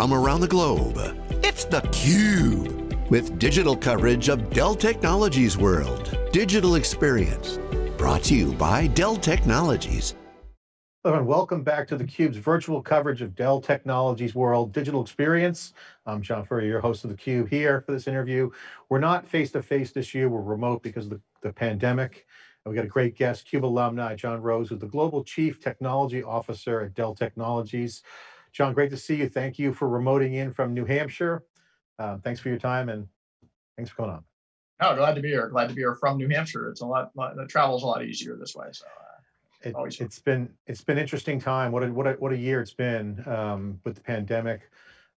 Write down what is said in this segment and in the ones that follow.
from around the globe. It's theCUBE, with digital coverage of Dell Technologies World. Digital Experience, brought to you by Dell Technologies. Hello and welcome back to theCUBE's virtual coverage of Dell Technologies World Digital Experience. I'm John Furrier, your host of theCUBE here for this interview. We're not face-to-face -face this year, we're remote because of the, the pandemic. And we got a great guest, CUBE alumni, John Roese, who's the Global Chief Technology Officer at Dell Technologies. John, great to see you. Thank you for remoting in from New Hampshire. Uh, thanks for your time and thanks for coming on. No, glad to be here. Glad to be here from New Hampshire. It's a lot, lot the travel's a lot easier this way. So uh, it, has been it's been interesting time. What a what a what a year it's been um, with the pandemic.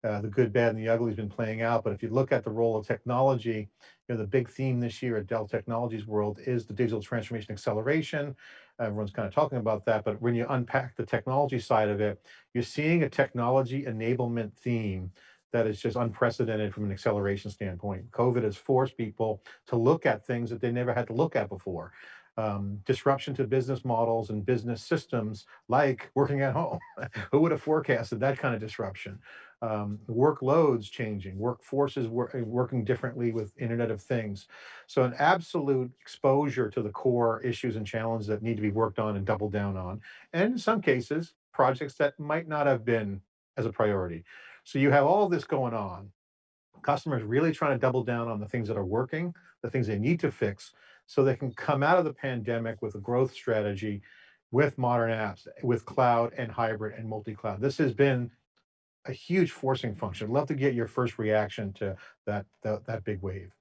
Uh, the good, bad, and the ugly has been playing out. But if you look at the role of technology, you know the big theme this year at Dell Technologies World is the digital transformation acceleration. Everyone's kind of talking about that, but when you unpack the technology side of it, you're seeing a technology enablement theme that is just unprecedented from an acceleration standpoint. COVID has forced people to look at things that they never had to look at before um, disruption to business models and business systems like working at home. Who would have forecasted that kind of disruption? Um, workloads changing, workforces wor working differently with Internet of Things. So an absolute exposure to the core issues and challenges that need to be worked on and doubled down on. And in some cases, projects that might not have been as a priority. So you have all this going on, customers really trying to double down on the things that are working, the things they need to fix, so they can come out of the pandemic with a growth strategy with modern apps, with cloud and hybrid and multi-cloud. This has been a huge forcing function. I'd love to get your first reaction to that, that, that big wave.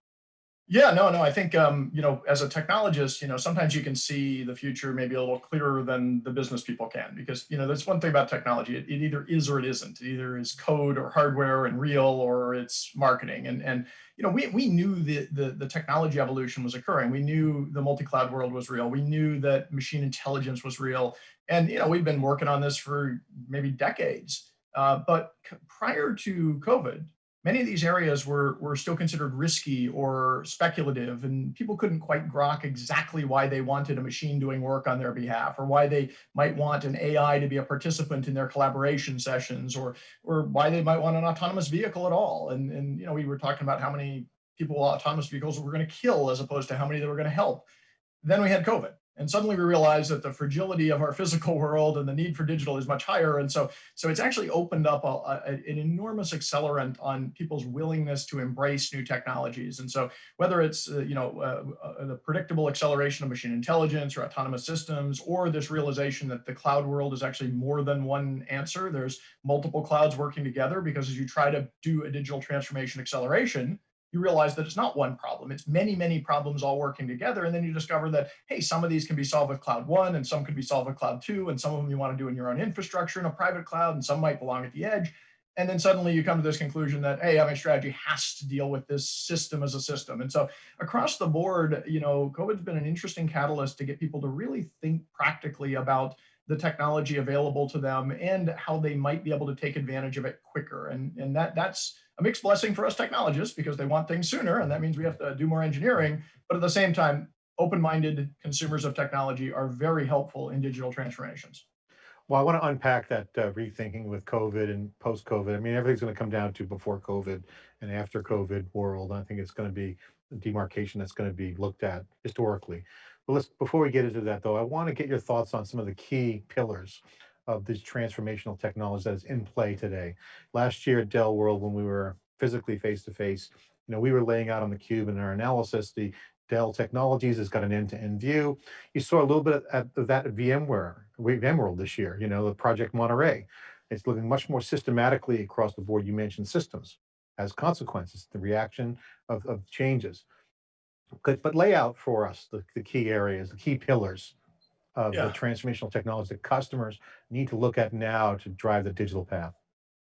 Yeah, no, no. I think um, you know, as a technologist, you know, sometimes you can see the future maybe a little clearer than the business people can, because you know, there's one thing about technology. It, it either is or it isn't. It either is code or hardware and real, or it's marketing. And and you know, we we knew the the, the technology evolution was occurring. We knew the multi-cloud world was real. We knew that machine intelligence was real. And you know, we've been working on this for maybe decades. Uh, but prior to COVID, many of these areas were, were still considered risky or speculative and people couldn't quite grok exactly why they wanted a machine doing work on their behalf or why they might want an AI to be a participant in their collaboration sessions or, or why they might want an autonomous vehicle at all. And, and you know, we were talking about how many people autonomous vehicles were going to kill as opposed to how many they were going to help. Then we had COVID and suddenly we realize that the fragility of our physical world and the need for digital is much higher. And so, so it's actually opened up a, a, an enormous accelerant on people's willingness to embrace new technologies. And so whether it's, uh, you know, uh, uh, the predictable acceleration of machine intelligence or autonomous systems, or this realization that the cloud world is actually more than one answer, there's multiple clouds working together because as you try to do a digital transformation acceleration, you realize that it's not one problem. It's many, many problems all working together. And then you discover that, hey, some of these can be solved with cloud one and some could be solved with cloud two. And some of them you want to do in your own infrastructure in a private cloud and some might belong at the edge. And then suddenly you come to this conclusion that, hey, having strategy has to deal with this system as a system. And so across the board, you know, COVID's been an interesting catalyst to get people to really think practically about the technology available to them and how they might be able to take advantage of it quicker. And, and that that's a mixed blessing for us technologists because they want things sooner and that means we have to do more engineering. But at the same time, open-minded consumers of technology are very helpful in digital transformations. Well, I want to unpack that uh, rethinking with COVID and post-COVID. I mean, everything's going to come down to before COVID and after COVID world. I think it's going to be demarcation that's going to be looked at historically. But let's, before we get into that though, I want to get your thoughts on some of the key pillars of this transformational technology that is in play today. Last year at Dell World, when we were physically face-to-face, -face, you know, we were laying out on the cube in our analysis, the Dell Technologies has got an end-to-end -end view. You saw a little bit of that at VMware, VMworld this year, you know, the Project Monterey. It's looking much more systematically across the board. You mentioned systems as consequences, the reaction of, of changes. But, but lay out for us the, the key areas, the key pillars of yeah. the transformational technology that customers need to look at now to drive the digital path?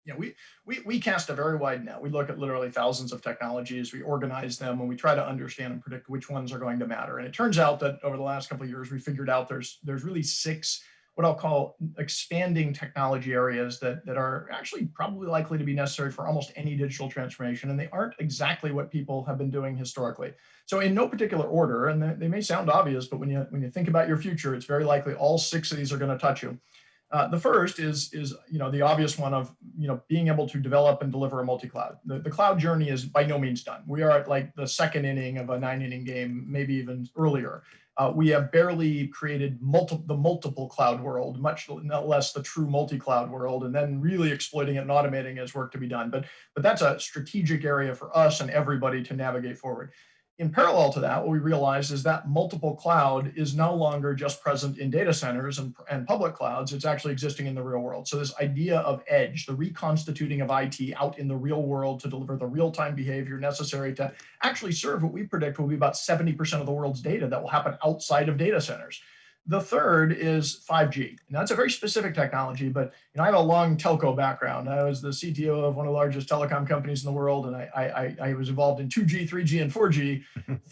Yeah, we, we, we cast a very wide net. We look at literally thousands of technologies, we organize them, and we try to understand and predict which ones are going to matter. And it turns out that over the last couple of years, we figured out there's, there's really six what I'll call expanding technology areas that, that are actually probably likely to be necessary for almost any digital transformation, and they aren't exactly what people have been doing historically. So in no particular order, and they may sound obvious, but when you, when you think about your future, it's very likely all six of these are gonna touch you. Uh, the first is, is you know, the obvious one of you know, being able to develop and deliver a multi-cloud. The, the cloud journey is by no means done. We are at like the second inning of a nine inning game, maybe even earlier. Uh, we have barely created multi the multiple cloud world, much less the true multi-cloud world, and then really exploiting it and automating is work to be done. But, but that's a strategic area for us and everybody to navigate forward. In parallel to that, what we realized is that multiple cloud is no longer just present in data centers and, and public clouds, it's actually existing in the real world. So this idea of edge, the reconstituting of IT out in the real world to deliver the real-time behavior necessary to actually serve what we predict will be about 70% of the world's data that will happen outside of data centers. The third is 5G. Now that's a very specific technology, but you know I have a long telco background. I was the CTO of one of the largest telecom companies in the world, and I, I, I was involved in 2G, 3G, and 4G.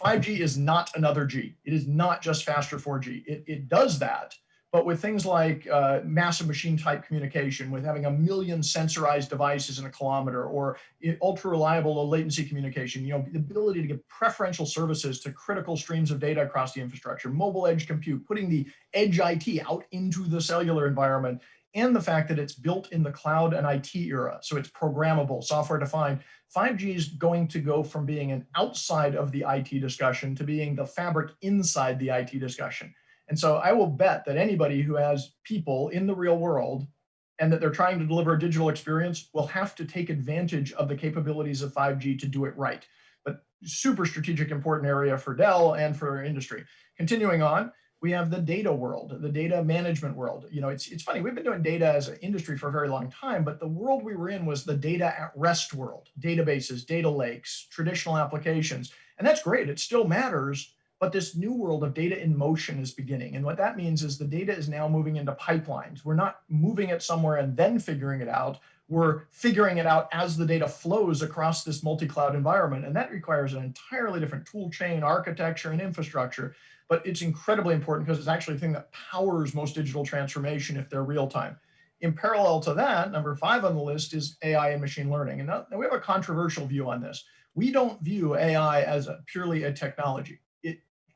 5G is not another G. It is not just faster 4G. It, it does that, but with things like uh, massive machine type communication, with having a million sensorized devices in a kilometer, or ultra reliable low latency communication, you know, the ability to give preferential services to critical streams of data across the infrastructure, mobile edge compute, putting the edge IT out into the cellular environment, and the fact that it's built in the cloud and IT era, so it's programmable, software defined. 5G is going to go from being an outside of the IT discussion to being the fabric inside the IT discussion. And so I will bet that anybody who has people in the real world and that they're trying to deliver a digital experience will have to take advantage of the capabilities of 5G to do it right. But super strategic important area for Dell and for industry. Continuing on, we have the data world, the data management world. You know, it's, it's funny, we've been doing data as an industry for a very long time, but the world we were in was the data at rest world, databases, data lakes, traditional applications. And that's great, it still matters, but this new world of data in motion is beginning. And what that means is the data is now moving into pipelines. We're not moving it somewhere and then figuring it out. We're figuring it out as the data flows across this multi-cloud environment. And that requires an entirely different tool chain, architecture, and infrastructure. But it's incredibly important because it's actually the thing that powers most digital transformation if they're real time. In parallel to that, number five on the list is AI and machine learning. And we have a controversial view on this. We don't view AI as a, purely a technology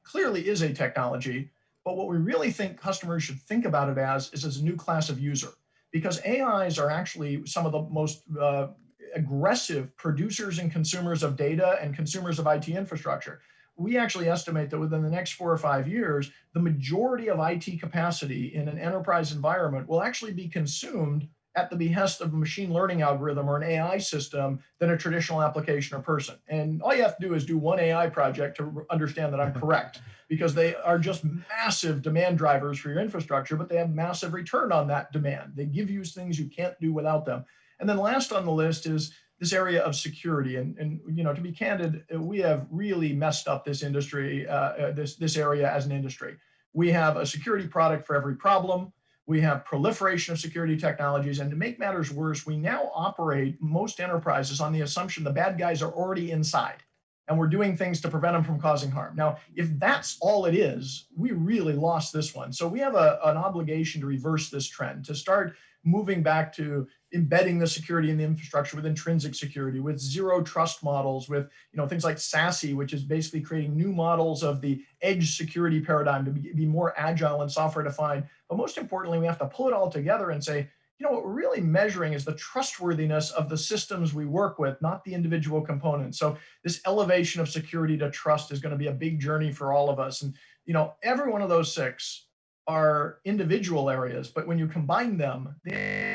clearly is a technology, but what we really think customers should think about it as is as a new class of user because AIs are actually some of the most uh, aggressive producers and consumers of data and consumers of IT infrastructure. We actually estimate that within the next four or five years, the majority of IT capacity in an enterprise environment will actually be consumed at the behest of a machine learning algorithm or an AI system than a traditional application or person. And all you have to do is do one AI project to understand that I'm correct because they are just massive demand drivers for your infrastructure, but they have massive return on that demand. They give you things you can't do without them. And then last on the list is this area of security. And, and you know, to be candid, we have really messed up this industry, uh, uh this, this area as an industry. We have a security product for every problem we have proliferation of security technologies. And to make matters worse, we now operate most enterprises on the assumption the bad guys are already inside and we're doing things to prevent them from causing harm. Now, if that's all it is, we really lost this one. So we have a, an obligation to reverse this trend, to start moving back to embedding the security in the infrastructure with intrinsic security, with zero trust models, with you know things like SASE, which is basically creating new models of the edge security paradigm to be, more agile and software defined. But most importantly, we have to pull it all together and say, you know, what we're really measuring is the trustworthiness of the systems we work with, not the individual components. So this elevation of security to trust is going to be a big journey for all of us. And, you know, every one of those six are individual areas, but when you combine them, they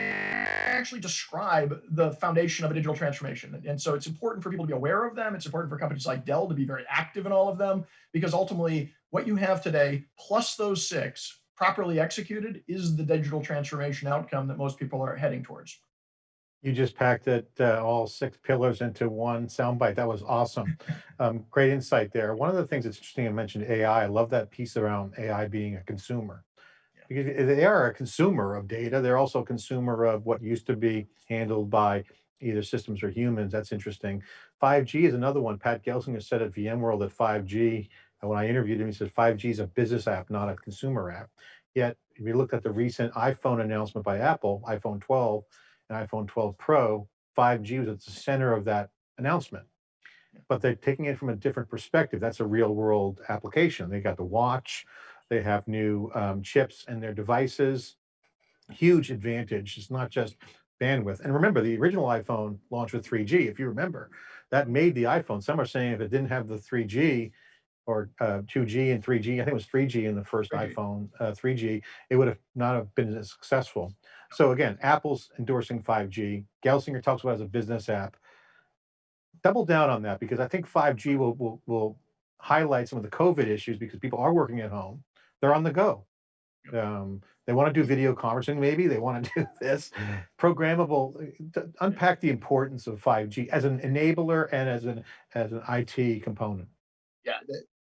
actually describe the foundation of a digital transformation. And so it's important for people to be aware of them. It's important for companies like Dell to be very active in all of them, because ultimately what you have today, plus those six, properly executed, is the digital transformation outcome that most people are heading towards. You just packed it, uh, all six pillars into one soundbite. That was awesome. Um, great insight there. One of the things that's interesting, I mentioned AI. I love that piece around AI being a consumer. Because they are a consumer of data. They're also a consumer of what used to be handled by either systems or humans. That's interesting. 5G is another one. Pat Gelsinger said at VMworld that 5G, and when I interviewed him, he said 5G is a business app, not a consumer app. Yet, if you looked at the recent iPhone announcement by Apple, iPhone 12, and iPhone 12 Pro, 5G was at the center of that announcement. But they're taking it from a different perspective. That's a real world application. They got the watch, they have new um, chips in their devices. huge advantage. It's not just bandwidth. And remember, the original iPhone launched with 3G. If you remember, that made the iPhone. Some are saying if it didn't have the 3G or uh, 2G and 3G, I think it was 3G in the first 3G. iPhone, uh, 3G, it would have not have been as successful. So again, Apple's endorsing 5G. Gelsinger talks about it as a business app. Double down on that because I think 5G will, will, will highlight some of the COVID issues because people are working at home. They're on the go. Um, they want to do video conferencing, maybe they want to do this programmable. to Unpack the importance of 5G as an enabler and as an as an IT component. yeah,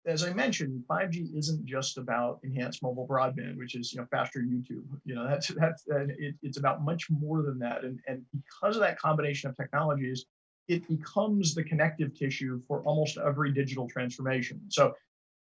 as I mentioned, 5G isn't just about enhanced mobile broadband, which is you know faster YouTube. You know that's that's and it, it's about much more than that. And and because of that combination of technologies, it becomes the connective tissue for almost every digital transformation. So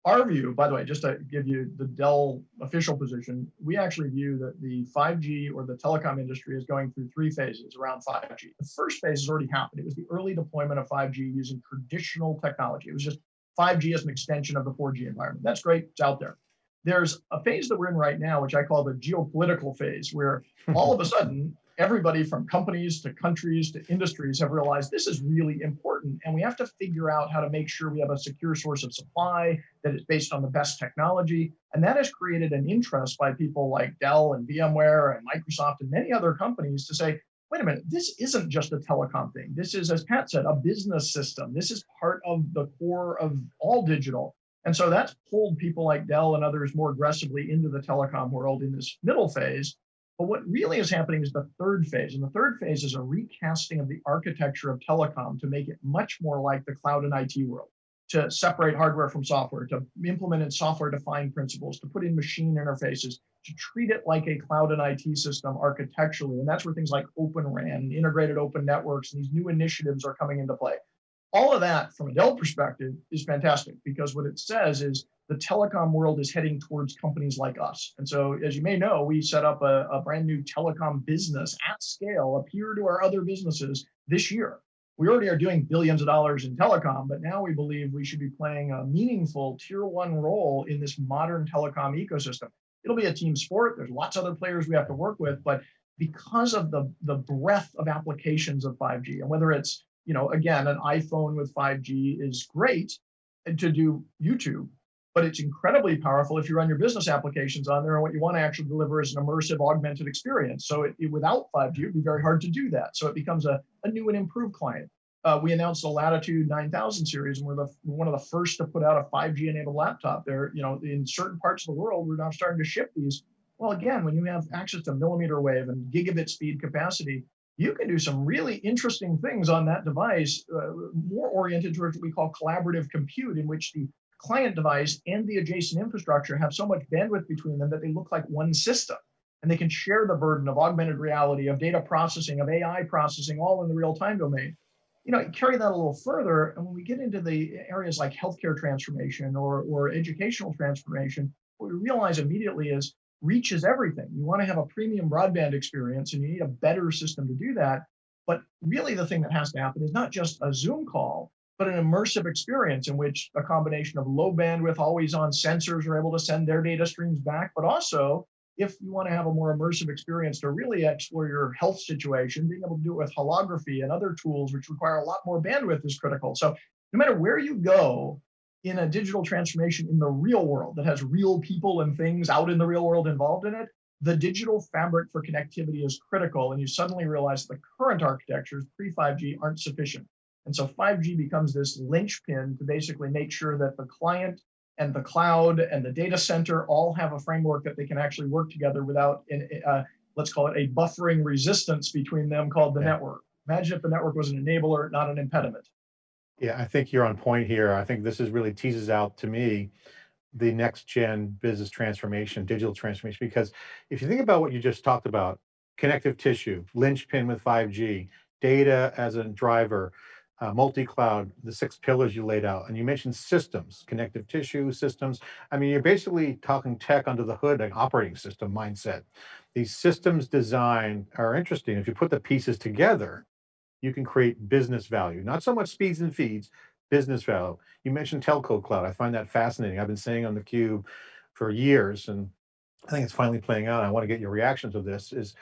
our view, by the way, just to give you the Dell official position, we actually view that the 5G or the telecom industry is going through three phases around 5G. The first phase has already happened. It was the early deployment of 5G using traditional technology. It was just 5G as an extension of the 4G environment. That's great. It's out there. There's a phase that we're in right now, which I call the geopolitical phase, where all of a sudden, everybody from companies to countries to industries have realized this is really important. And we have to figure out how to make sure we have a secure source of supply that is based on the best technology. And that has created an interest by people like Dell and VMware and Microsoft and many other companies to say, wait a minute, this isn't just a telecom thing. This is, as Pat said, a business system. This is part of the core of all digital. And so that's pulled people like Dell and others more aggressively into the telecom world in this middle phase. But what really is happening is the third phase. And the third phase is a recasting of the architecture of telecom to make it much more like the cloud and IT world, to separate hardware from software, to implement in software defined principles, to put in machine interfaces, to treat it like a cloud and IT system architecturally. And that's where things like Open RAN integrated open networks and these new initiatives are coming into play. All of that from a Dell perspective is fantastic because what it says is the telecom world is heading towards companies like us. And so, as you may know, we set up a, a brand new telecom business at scale, appear to our other businesses this year. We already are doing billions of dollars in telecom, but now we believe we should be playing a meaningful tier one role in this modern telecom ecosystem. It'll be a team sport. There's lots of other players we have to work with, but because of the, the breadth of applications of 5G, and whether it's, you know, again, an iPhone with 5G is great to do YouTube, but it's incredibly powerful if you run your business applications on there. And what you want to actually deliver is an immersive, augmented experience. So it, it- without 5G, it'd be very hard to do that. So it becomes a, a new and improved client. Uh, we announced the Latitude 9000 series, and we're the one of the first to put out a 5G enabled laptop. There, you know, in certain parts of the world, we're now starting to ship these. Well, again, when you have access to millimeter wave and gigabit speed capacity, you can do some really interesting things on that device, uh, more oriented towards what we call collaborative compute, in which the client device and the adjacent infrastructure have so much bandwidth between them that they look like one system. And they can share the burden of augmented reality, of data processing, of AI processing, all in the real time domain. You know, carry that a little further, and when we get into the areas like healthcare transformation or, or educational transformation, what we realize immediately is reach is everything. You want to have a premium broadband experience, and you need a better system to do that. But really, the thing that has to happen is not just a Zoom call, but an immersive experience in which a combination of low bandwidth, always on sensors are able to send their data streams back, but also if you want to have a more immersive experience to really explore your health situation, being able to do it with holography and other tools, which require a lot more bandwidth, is critical. So, no matter where you go in a digital transformation in the real world that has real people and things out in the real world involved in it, the digital fabric for connectivity is critical. And you suddenly realize the current architectures pre 5G aren't sufficient. And so 5G becomes this linchpin to basically make sure that the client and the cloud and the data center all have a framework that they can actually work together without, uh, let's call it a buffering resistance between them called the Yeah. network. Imagine if the network was an enabler, not an impediment. Yeah, I think you're on point here. I think this is really teases out to me the next gen business transformation, digital transformation, because if you think about what you just talked about, connective tissue, linchpin with 5G, data as a driver, uh, multi-cloud, the six pillars you laid out, and you mentioned systems, connective tissue systems. I mean, you're basically talking tech under the hood, an operating system mindset. These systems design are interesting. If you put the pieces together, you can create business value, not so much speeds and feeds, business value. You mentioned telco cloud. I find that fascinating. I've been saying on the cube for years, and I think it's finally playing out. I want to get your reactions of this is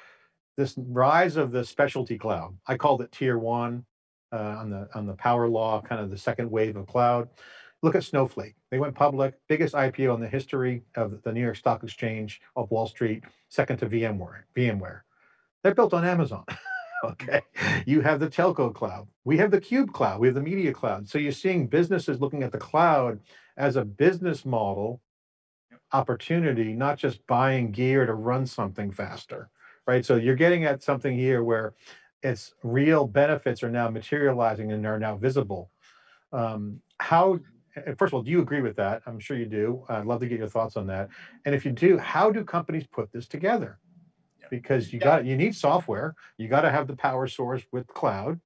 this rise of the specialty cloud. I called it tier one uh, on the on the power law, kind of the second wave of cloud. Look at Snowflake. They went public, biggest IPO in the history of the New York Stock Exchange of Wall Street, second to VMware. VMware. They're built on Amazon. okay. You have the telco cloud. We have the cube cloud. We have the media cloud. So you're seeing businesses looking at the cloud as a business model opportunity, not just buying gear to run something faster, right? So you're getting at something here where its real benefits are now materializing and are now visible. Um, how, first of all, do you agree with that? I'm sure you do. I'd love to get your thoughts on that. And if you do, how do companies put this together? Because you Yeah. got, you need software, you got to have the power source with cloud.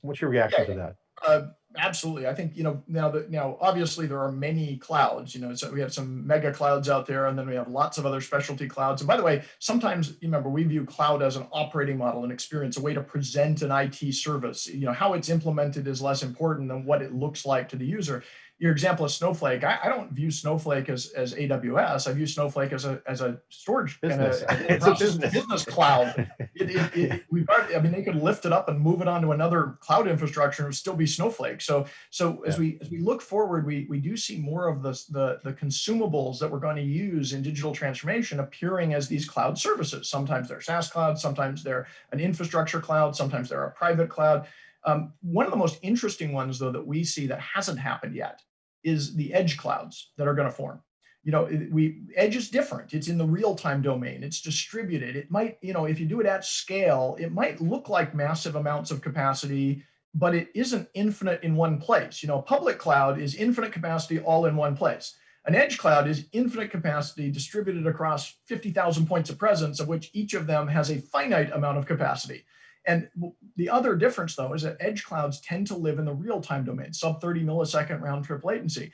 What's your reaction to that? Uh, absolutely. I think, you know, now that now obviously there are many clouds, you know, so we have some mega clouds out there and then we have lots of other specialty clouds. And by the way, sometimes you remember we view cloud as an operating model an experience, a way to present an IT service. You know, how it's implemented is less important than what it looks like to the user. Your example of Snowflake, I, I don't view Snowflake as, as AWS. I view Snowflake as a as a storage Business. a, It's a business. business cloud it, it, it, we've already, I mean, they could lift it up and move it onto another cloud infrastructure and it would still be Snowflake. So, so as we as we look forward, we we do see more of the the, the consumables that we're going to use in digital transformation appearing as these cloud services. Sometimes they're SaaS cloud, sometimes they're an infrastructure cloud, sometimes they're a private cloud. Um, one of the most interesting ones, though, that we see that hasn't happened yet is the edge clouds that are going to form. You know we edge is different. It's in the real time domain. It's distributed. It might you know if you do it at scale it might look like massive amounts of capacity but it isn't infinite in one place. You know public cloud is infinite capacity all in one place. An edge cloud is infinite capacity distributed across 50,000 points of presence of which each of them has a finite amount of capacity and the other difference though is that edge clouds tend to live in the real time domain sub 30 millisecond round trip latency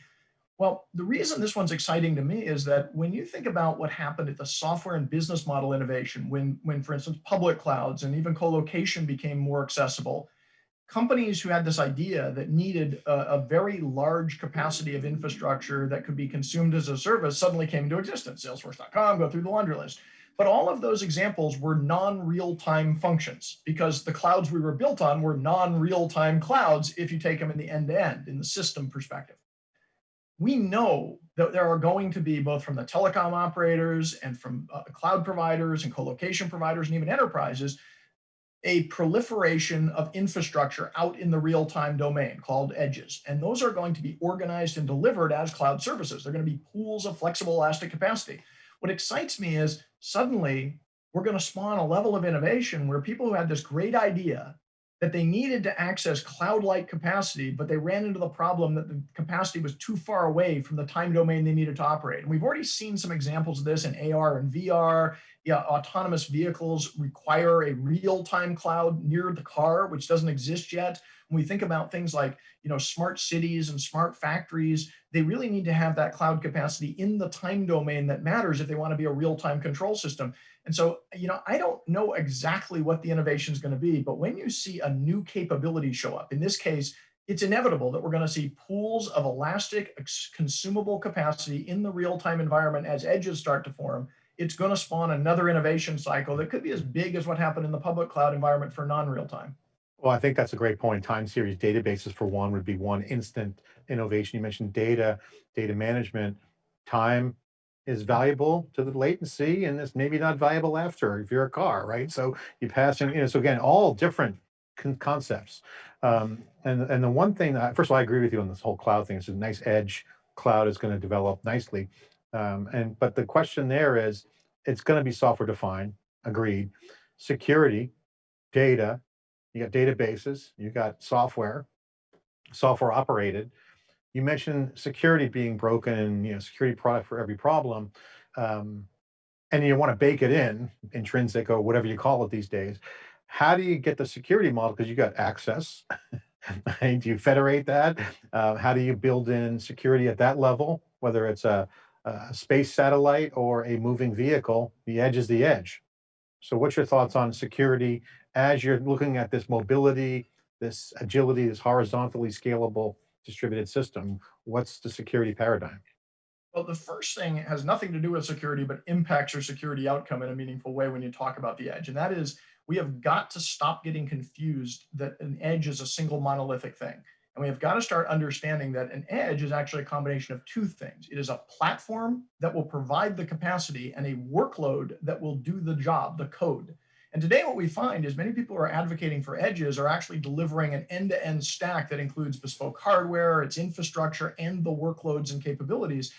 well, the reason this one's exciting to me is that when you think about what happened at the software and business model innovation, when, when for instance, public clouds and even co-location became more accessible, companies who had this idea that needed a, a very large capacity of infrastructure that could be consumed as a service suddenly came into existence. Salesforce.com, go through the laundry list. But all of those examples were non-real-time functions because the clouds we were built on were non-real-time clouds if you take them in the end-to-end, in the system perspective. We know that there are going to be both from the telecom operators and from uh, cloud providers and co-location providers and even enterprises a proliferation of infrastructure out in the real-time domain called edges. And those are going to be organized and delivered as cloud services. They're going to be pools of flexible elastic capacity. What excites me is suddenly we're going to spawn a level of innovation where people who had this great idea that they needed to access cloud-like capacity, but they ran into the problem that the capacity was too far away from the time domain they needed to operate. And we've already seen some examples of this in AR and VR. Yeah, autonomous vehicles require a real-time cloud near the car, which doesn't exist yet. When we think about things like you know smart cities and smart factories, they really need to have that cloud capacity in the time domain that matters if they want to be a real-time control system. And so, you know, I don't know exactly what the innovation is going to be, but when you see a new capability show up, in this case, it's inevitable that we're going to see pools of elastic consumable capacity in the real-time environment as edges start to form. It's going to spawn another innovation cycle that could be as big as what happened in the public cloud environment for non-real time. Well, I think that's a great point. Time series databases for one would be one instant innovation. You mentioned data, data management, time is valuable to the latency and it's maybe not valuable after if you're a car, right? So you pass in, you know, so again, all different con- concepts. Um, and, and the one thing that, first of all, I agree with you on this whole cloud thing. It's a nice edge cloud is going to develop nicely. Um, and, but the question there is, it's going to be software defined, agreed. Security, data, you got databases, you got software, software operated. You mentioned security being broken and you know security product for every problem, um, and you want to bake it in, intrinsic or whatever you call it these days. How do you get the security model? Because you got access. Do you federate that? Uh, how do you build in security at that level? Whether it's a, a space satellite or a moving vehicle, the edge is the edge. So, what's your thoughts on security as you're looking at this mobility, this agility, this horizontally scalable distributed system, what's the security paradigm? Well, the first thing has nothing to do with security, but impacts your security outcome in a meaningful way when you talk about the edge. And that is we have got to stop getting confused that an edge is a single monolithic thing. And we have got to start understanding that an edge is actually a combination of two things. It is a platform that will provide the capacity and a workload that will do the job, the code. And today what we find is many people who are advocating for edges are actually delivering an end-to-end -end stack that includes bespoke hardware, its infrastructure, and the workloads and capabilities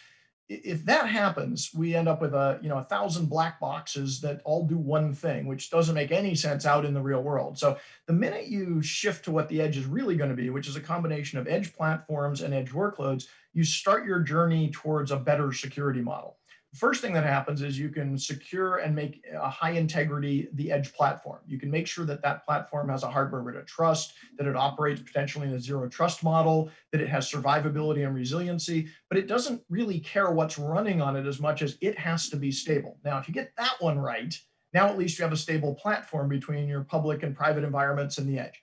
if that happens, we end up with a you know a thousand black boxes that all do one thing, which doesn't make any sense out in the real world. So the minute you shift to what the edge is really going to be, which is a combination of edge platforms and edge workloads, you start your journey towards a better security model. First thing that happens is you can secure and make a high integrity the edge platform. You can make sure that that platform has a hardware root of trust, that it operates potentially in a zero trust model, that it has survivability and resiliency, but it doesn't really care what's running on it as much as it has to be stable. Now, if you get that one right, now at least you have a stable platform between your public and private environments and the edge.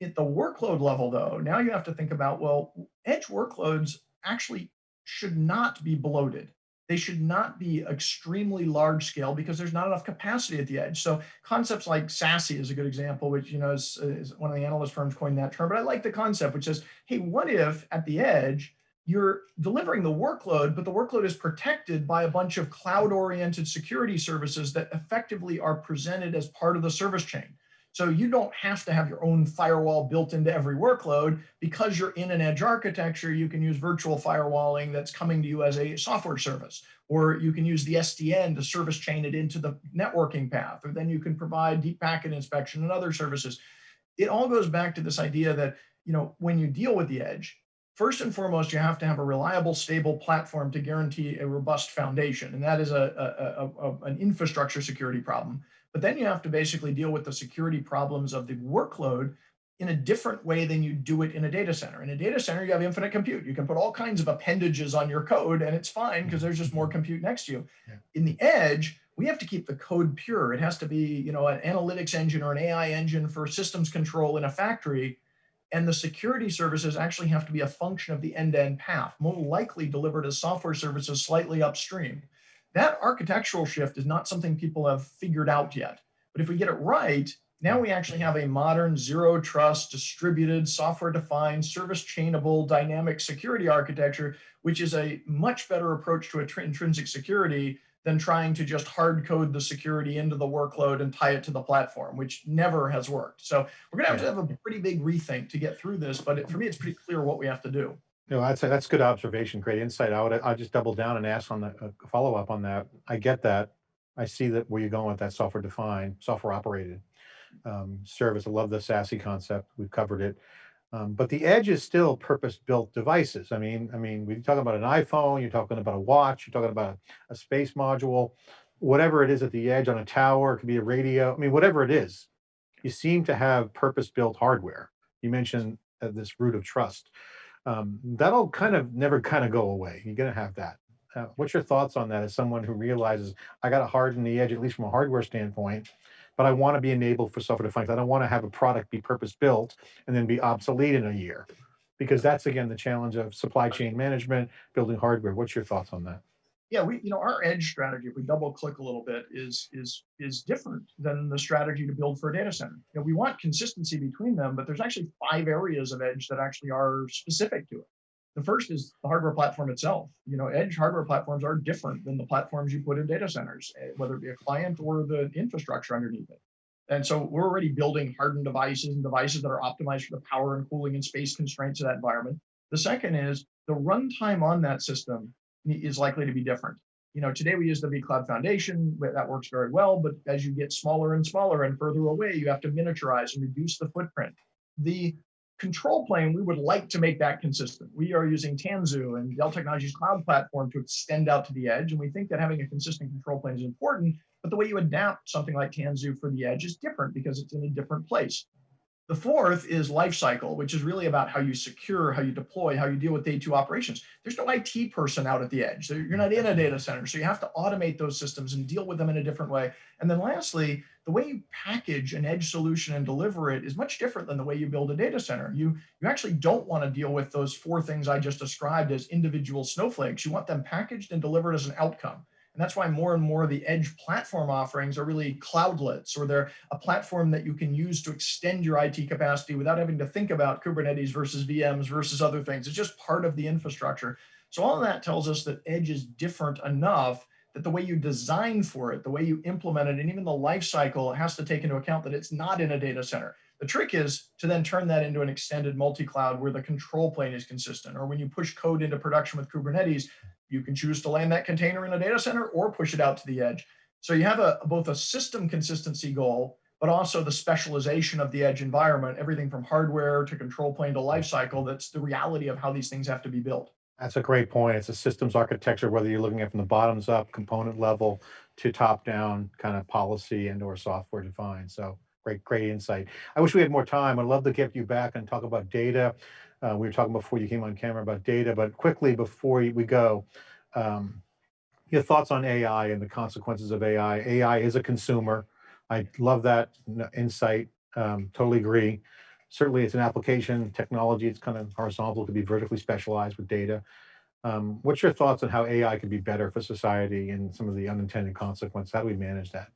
At the workload level though, now you have to think about, well, edge workloads actually should not be bloated they should not be extremely large scale because there's not enough capacity at the edge. So concepts like SASE is a good example, which you know is, is one of the analyst firms coined that term. But I like the concept, which says, hey, what if at the edge you're delivering the workload, but the workload is protected by a bunch of cloud-oriented security services that effectively are presented as part of the service chain. So you don't have to have your own firewall built into every workload because you're in an edge architecture, you can use virtual firewalling that's coming to you as a software service, or you can use the SDN to service chain it into the networking path, or then you can provide deep packet inspection and other services. It all goes back to this idea that, you know, when you deal with the edge, first and foremost, you have to have a reliable, stable platform to guarantee a robust foundation. And that is a, a, a, an infrastructure security problem. But then you have to basically deal with the security problems of the workload in a different way than you do it in a data center. In a data center, you have infinite compute. You can put all kinds of appendages on your code and it's fine because there's just more mm-hmm. compute next to you. Yeah. In the edge, we have to keep the code pure. It has to be, you know, an analytics engine or an AI engine for systems control in a factory. And the security services actually have to be a function of the end-to-end -end path, more likely delivered as software services slightly upstream. That architectural shift is not something people have figured out yet. But if we get it right, now we actually have a modern zero trust, distributed, software defined, service chainable, dynamic security architecture, which is a much better approach to intrinsic security than trying to just hard code the security into the workload and tie it to the platform, which never has worked. So we're gonna have to have a pretty big rethink to get through this, but it, for me, it's pretty clear what we have to do. No, I'd say that's good observation, great insight. I would, I just double down and ask on the uh, follow up on that. I get that. I see that where you're going with that software defined, software operated um, service. I love the SASE concept. We've covered it. Um, but the edge is still purpose-built devices. I mean, I mean, we're talking about an iPhone, you're talking about a watch, you're talking about a, a space module, whatever it is at the edge on a tower, it could be a radio. I mean, whatever it is, you seem to have purpose-built hardware. You mentioned uh, this root of trust um, that'll kind of never kind of go away. You're going to have that. Uh, what's your thoughts on that as someone who realizes I got to harden the edge, at least from a hardware standpoint, but I want to be enabled for software defined. I don't want to have a product be purpose built and then be obsolete in a year because that's again the challenge of supply chain management, building hardware. What's your thoughts on that? Yeah, we, you know, our edge strategy, if we double click a little bit, is is is different than the strategy to build for a data center. You know, we want consistency between them, but there's actually five areas of edge that actually are specific to it. The first is the hardware platform itself. You know, edge hardware platforms are different than the platforms you put in data centers, eh, whether it be a client or the infrastructure underneath it. And so we're already building hardened devices and devices that are optimized for the power and cooling and space constraints of that environment. The second is the runtime on that system is likely to be different. You know, today we use the vCloud Foundation, that works very well, but as you get smaller and smaller and further away, you have to miniaturize and reduce the footprint. The control plane, we would like to make that consistent. We are using Tanzu and Dell Technologies Cloud Platform to extend out to the edge, and we think that having a consistent control plane is important, but the way you adapt something like Tanzu for the edge is different because it's in a different place. The fourth is lifecycle, which is really about how you secure, how you deploy, how you deal with day two operations. There's no IT person out at the edge. You're not in a data center. So you have to automate those systems and deal with them in a different way. And then lastly, the way you package an edge solution and deliver it is much different than the way you build a data center. You, you actually don't want to deal with those four things I just described as individual snowflakes. You want them packaged and delivered as an outcome. And that's why more and more of the edge platform offerings are really cloudlets, or they're a platform that you can use to extend your IT capacity without having to think about Kubernetes versus VMs versus other things. It's just part of the infrastructure. So all of that tells us that edge is different enough that the way you design for it, the way you implement it, and even the life cycle has to take into account that it's not in a data center. The trick is to then turn that into an extended multi-cloud where the control plane is consistent. Or when you push code into production with Kubernetes, you can choose to land that container in a data center or push it out to the edge. So you have a, both a system consistency goal, but also the specialization of the edge environment, everything from hardware to control plane to lifecycle. That's the reality of how these things have to be built. That's a great point. It's a systems architecture, whether you're looking at from the bottoms up component level to top down kind of policy and or software defined. So great, great insight. I wish we had more time. I'd love to get you back and talk about data. Uh, we were talking before you came on camera about data, but quickly before we go, um, your thoughts on AI and the consequences of AI. AI is a consumer. I love that insight. Um, totally agree certainly it's an application technology. It's kind of horizontal to be vertically specialized with data. Um, what's your thoughts on how AI can be better for society and some of the unintended consequences? How do we manage that?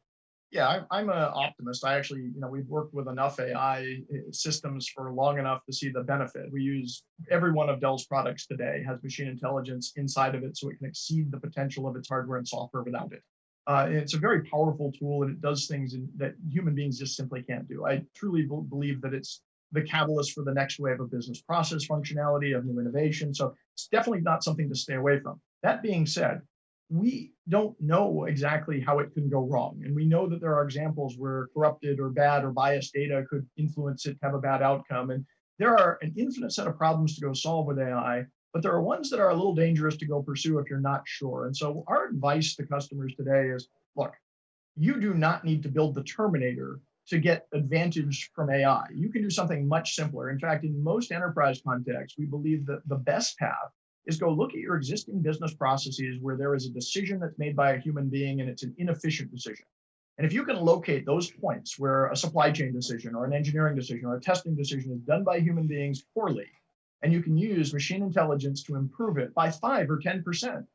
Yeah, I'm, I'm an optimist. I actually, you know, we've worked with enough AI eh, systems for long enough to see the benefit. We use every one of Dell's products today has machine intelligence inside of it so it can exceed the potential of its hardware and software without it. Uh, it's a very powerful tool and it does things in, that human beings just simply can't do. I truly believe that it's the catalyst for the next wave of business process functionality, of new innovation. So it's definitely not something to stay away from. That being said, we don't know exactly how it can go wrong. And we know that there are examples where corrupted or bad or biased data could influence it, to have a bad outcome. And there are an infinite set of problems to go solve with AI, but there are ones that are a little dangerous to go pursue if you're not sure. And so our advice to customers today is, look, you do not need to build the Terminator to get advantage from AI. You can do something much simpler. In fact, in most enterprise contexts, we believe that the best path is go look at your existing business processes where there is a decision that's made by a human being and it's an inefficient decision. And if you can locate those points where a supply chain decision or an engineering decision or a testing decision is done by human beings poorly, and you can use machine intelligence to improve it by five or 10%,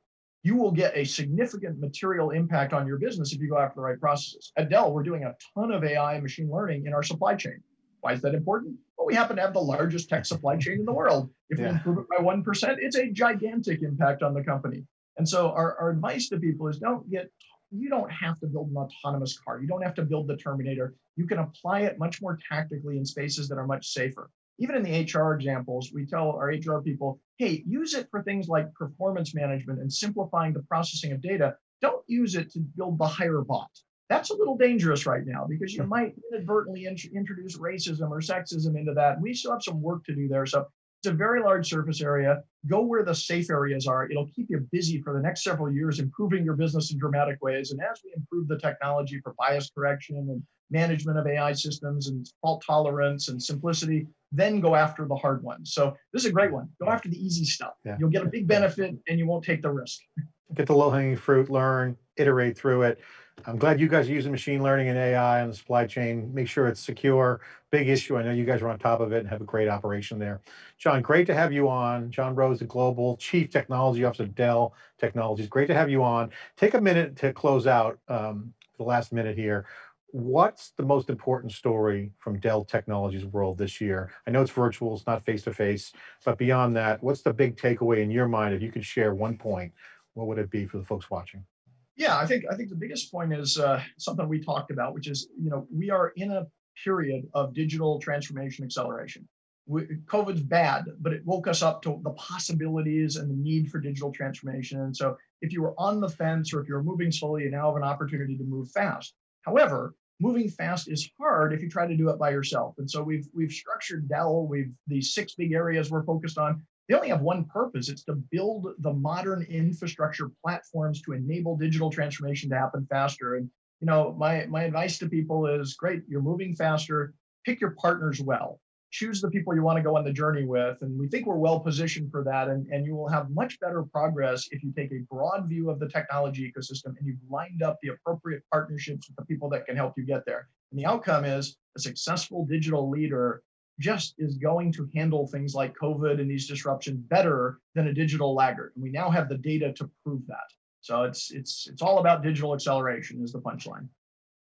you will get a significant material impact on your business if you go after the right processes. At Dell, we're doing a ton of AI and machine learning in our supply chain. Why is that important? Well, we happen to have the largest tech supply chain in the world. If yeah. we improve it by 1%, it's a gigantic impact on the company. And so our, our advice to people is don't get, you don't have to build an autonomous car. You don't have to build the Terminator. You can apply it much more tactically in spaces that are much safer even in the HR examples, we tell our HR people, hey, use it for things like performance management and simplifying the processing of data. Don't use it to build the hire bot. That's a little dangerous right now because you hmm. might inadvertently int introduce racism or sexism into that. We still have some work to do there. So it's a very large surface area. Go where the safe areas are. It'll keep you busy for the next several years, improving your business in dramatic ways. And as we improve the technology for bias correction and management of AI systems and fault tolerance and simplicity, then go after the hard ones. So this is a great one. Go after the easy stuff. Yeah. You'll get a big benefit and you won't take the risk. Get the low hanging fruit, learn, iterate through it. I'm glad you guys are using machine learning and AI on the supply chain. Make sure it's secure. Big issue. I know you guys are on top of it and have a great operation there. John, great to have you on. John Roese, the Global Chief Technology Officer of Dell Technologies. Great to have you on. Take a minute to close out um, the last minute here what's the most important story from Dell Technologies world this year? I know it's virtual, it's not face-to-face, -face, but beyond that, what's the big takeaway in your mind? If you could share one point, what would it be for the folks watching? Yeah, I think I think the biggest point is uh, something we talked about, which is you know we are in a period of digital transformation acceleration. We, COVID's bad, but it woke us up to the possibilities and the need for digital transformation. And so, if you were on the fence or if you're moving slowly, you now have an opportunity to move fast. However, moving fast is hard if you try to do it by yourself. And so we've we've structured Dell, we've these six big areas we're focused on. They only have one purpose. It's to build the modern infrastructure platforms to enable digital transformation to happen faster. And you know, my my advice to people is great, you're moving faster. pick your partners well. Choose the people you want to go on the journey with. And we think we're well positioned for that. And, and you will have much better progress if you take a broad view of the technology ecosystem and you've lined up the appropriate partnerships with the people that can help you get there. And the outcome is a successful digital leader just is going to handle things like COVID and these disruptions better than a digital laggard. And we now have the data to prove that. So it's it's it's all about digital acceleration is the punchline.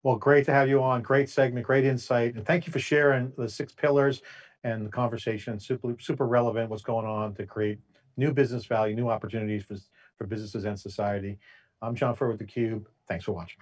Well, great to have you on. Great segment, great insight. And thank you for sharing the six pillars and the conversation. Super, super relevant what's going on to create new business value, new opportunities for, for businesses and society. I'm John Furrier with theCUBE. Thanks for watching.